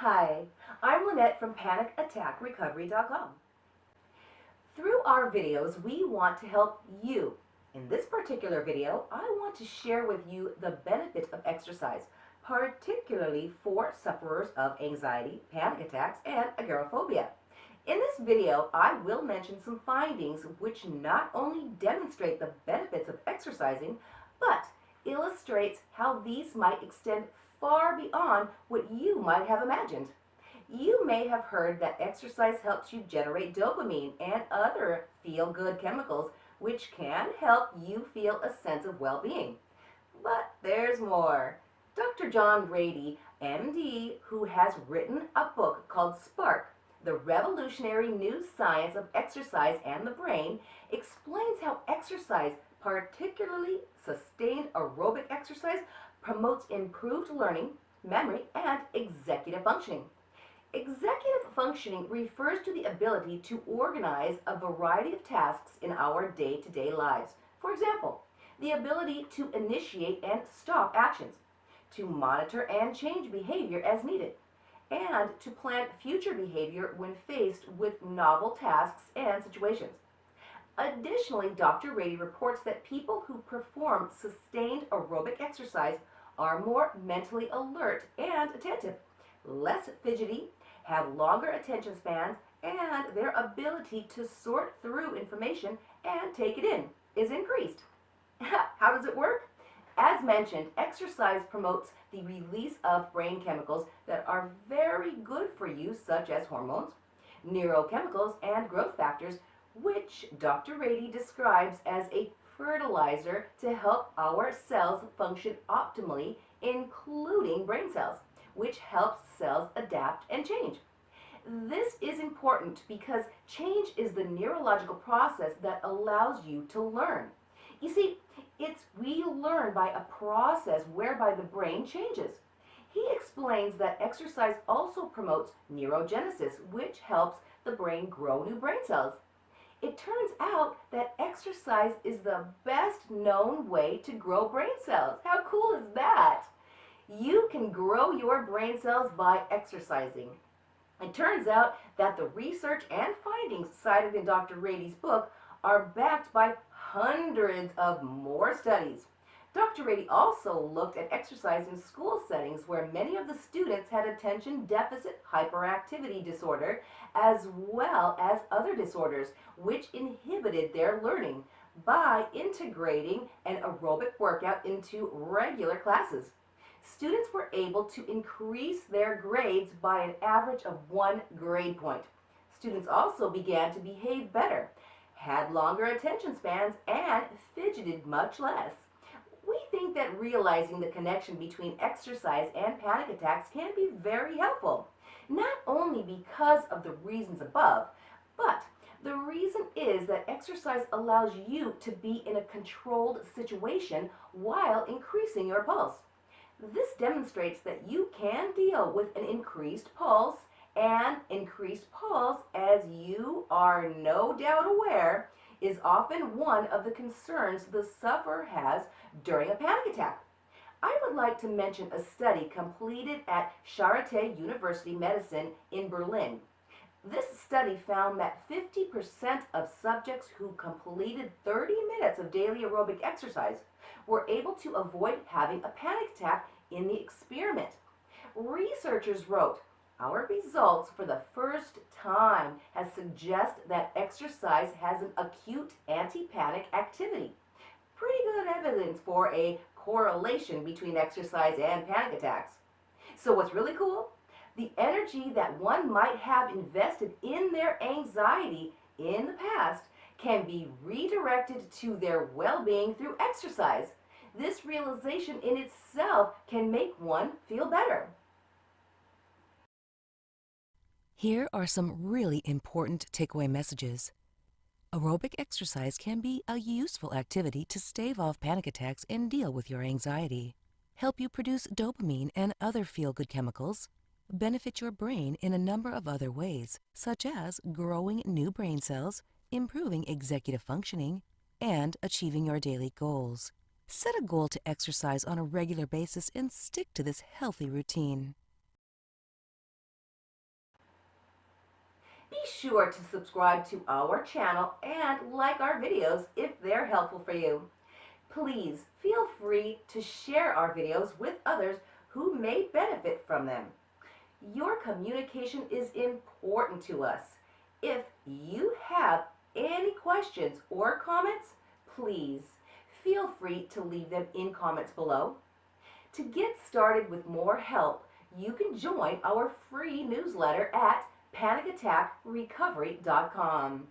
Hi, I'm Lynette from PanicAttackRecovery.com. Through our videos, we want to help you. In this particular video, I want to share with you the benefit of exercise, particularly for sufferers of anxiety, panic attacks, and agoraphobia. In this video, I will mention some findings which not only demonstrate the benefits of exercising, but illustrates how these might extend far beyond what you might have imagined. You may have heard that exercise helps you generate dopamine and other feel-good chemicals which can help you feel a sense of well-being. But there's more. Dr. John Ratey, MD, who has written a book called Spark, The Revolutionary New Science of Exercise and the Brain, explains how exercise, particularly sustained aerobic exercise, promotes improved learning, memory, and executive functioning. Executive functioning refers to the ability to organize a variety of tasks in our day-to-day -day lives. For example, the ability to initiate and stop actions, to monitor and change behavior as needed, and to plan future behavior when faced with novel tasks and situations. Additionally, Dr. Ratey reports that people who perform sustained aerobic exercise are more mentally alert and attentive, less fidgety, have longer attention spans, and their ability to sort through information and take it in is increased. How does it work? As mentioned, exercise promotes the release of brain chemicals that are very good for you, such as hormones, neurochemicals, and growth factors, which Dr. Ratey describes as a fertilizer to help our cells function optimally, including brain cells, which helps cells adapt and change. This is important because change is the neurological process that allows you to learn. You see, it's we learn by a process whereby the brain changes. He explains that exercise also promotes neurogenesis, which helps the brain grow new brain cells. It turns out that exercise is the best known way to grow brain cells. How cool is that? You can grow your brain cells by exercising. It turns out that the research and findings cited in Dr. Ratey's book are backed by hundreds of more studies. Dr. Ratey also looked at exercise in school settings where many of the students had attention deficit hyperactivity disorder as well as other disorders which inhibited their learning by integrating an aerobic workout into regular classes. Students were able to increase their grades by an average of one grade point. Students also began to behave better, had longer attention spans, and fidgeted much less. We think that realizing the connection between exercise and panic attacks can be very helpful, not only because of the reasons above, but the reason is that exercise allows you to be in a controlled situation while increasing your pulse. This demonstrates that you can deal with an increased pulse and increased pulse, as you are no doubt aware, is often one of the concerns the sufferer has during a panic attack. I would like to mention a study completed at Charité University Medicine in Berlin. This study found that 50% of subjects who completed 30 minutes of daily aerobic exercise were able to avoid having a panic attack in the experiment. Researchers wrote, our results for the first time has suggest that exercise has an acute anti-panic activity. Pretty good evidence for a correlation between exercise and panic attacks. So what's really cool? The energy that one might have invested in their anxiety in the past can be redirected to their well-being through exercise. This realization in itself can make one feel better. Here are some really important takeaway messages. Aerobic exercise can be a useful activity to stave off panic attacks and deal with your anxiety. Help you produce dopamine and other feel-good chemicals. Benefit your brain in a number of other ways, such as growing new brain cells, improving executive functioning, and achieving your daily goals. Set a goal to exercise on a regular basis and stick to this healthy routine. Be sure to subscribe to our channel and like our videos if they're helpful for you. Please feel free to share our videos with others who may benefit from them. Your communication is important to us. If you have any questions or comments, please feel free to leave them in comments below. To get started with more help, you can join our free newsletter at panicattackrecovery.com.